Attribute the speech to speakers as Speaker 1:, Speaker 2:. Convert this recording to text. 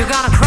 Speaker 1: You gotta